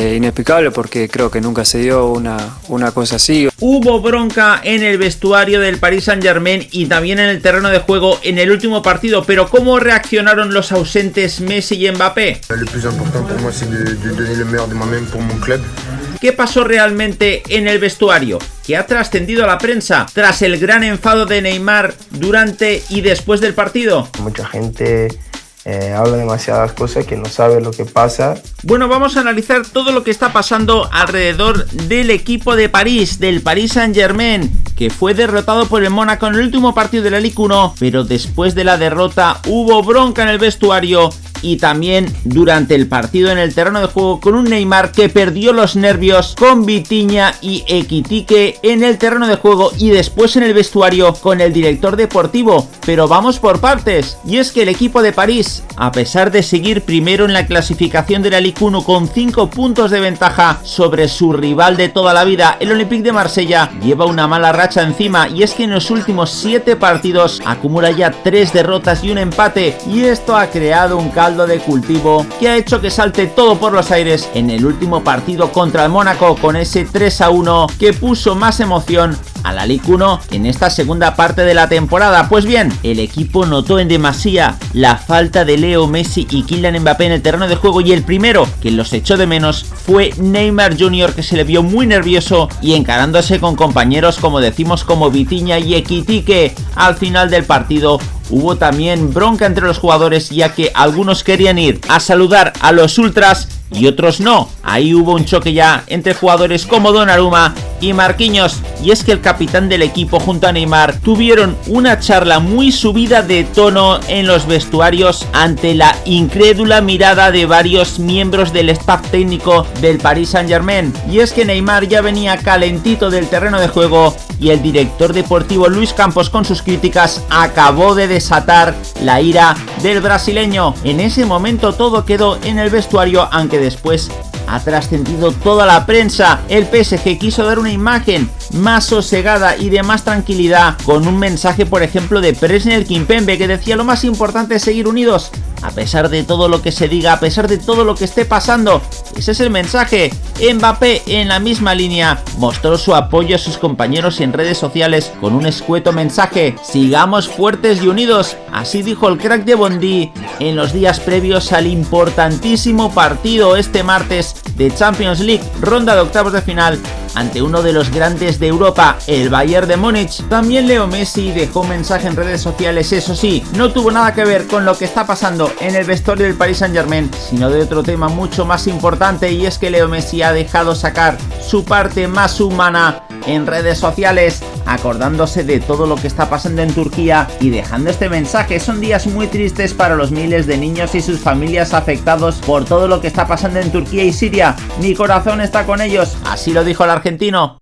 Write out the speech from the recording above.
Eh, inexplicable porque creo que nunca se dio una, una cosa así. Hubo bronca en el vestuario del Paris Saint Germain y también en el terreno de juego en el último partido, pero ¿cómo reaccionaron los ausentes Messi y Mbappé? ¿Qué pasó realmente en el vestuario? ¿Qué ha trascendido a la prensa tras el gran enfado de Neymar durante y después del partido? Mucha gente eh, habla demasiadas cosas que no sabe lo que pasa. Bueno, vamos a analizar todo lo que está pasando alrededor del equipo de París, del Paris Saint Germain, que fue derrotado por el Mónaco en el último partido de la Ligue 1, pero después de la derrota hubo bronca en el vestuario y también durante el partido en el terreno de juego con un Neymar que perdió los nervios con Vitiña y Equitique en el terreno de juego y después en el vestuario con el director deportivo. Pero vamos por partes, y es que el equipo de París, a pesar de seguir primero en la clasificación de la Ligue 1 con 5 puntos de ventaja sobre su rival de toda la vida, el Olympique de Marsella, lleva una mala racha encima y es que en los últimos 7 partidos acumula ya 3 derrotas y un empate y esto ha creado un de cultivo que ha hecho que salte todo por los aires en el último partido contra el Mónaco con ese 3 a 1 que puso más emoción a la Ligue 1 en esta segunda parte de la temporada. Pues bien, el equipo notó en demasía la falta de Leo Messi y Kylian Mbappé en el terreno de juego y el primero que los echó de menos fue Neymar Jr. que se le vio muy nervioso y encarándose con compañeros como decimos como Vitiña y Equitique al final del partido Hubo también bronca entre los jugadores ya que algunos querían ir a saludar a los ultras y otros no. Ahí hubo un choque ya entre jugadores como Donnarumma y Marquinhos. Y es que el capitán del equipo junto a Neymar tuvieron una charla muy subida de tono en los vestuarios ante la incrédula mirada de varios miembros del staff técnico del Paris Saint Germain. Y es que Neymar ya venía calentito del terreno de juego y el director deportivo Luis Campos con sus críticas acabó de desatar la ira del brasileño. En ese momento todo quedó en el vestuario aunque después ha trascendido toda la prensa. El PSG quiso dar una imagen más sosegada y de más tranquilidad con un mensaje por ejemplo de Presner Kimpembe que decía lo más importante es seguir unidos a pesar de todo lo que se diga, a pesar de todo lo que esté pasando. Ese es el mensaje. Mbappé en la misma línea mostró su apoyo a sus compañeros en redes sociales con un escueto mensaje. Sigamos fuertes y unidos, así dijo el crack de Bondi en los días previos al importantísimo partido este martes de Champions League, ronda de octavos de final ante uno de los grandes de Europa, el Bayern de Múnich. También Leo Messi dejó un mensaje en redes sociales, eso sí, no tuvo nada que ver con lo que está pasando en el vestuario del Paris Saint Germain, sino de otro tema mucho más importante y es que Leo Messi ha dejado sacar su parte más humana en redes sociales, acordándose de todo lo que está pasando en Turquía y dejando este mensaje. Son días muy tristes para los miles de niños y sus familias afectados por todo lo que está pasando en Turquía y Siria. Mi corazón está con ellos, así lo dijo el argentino.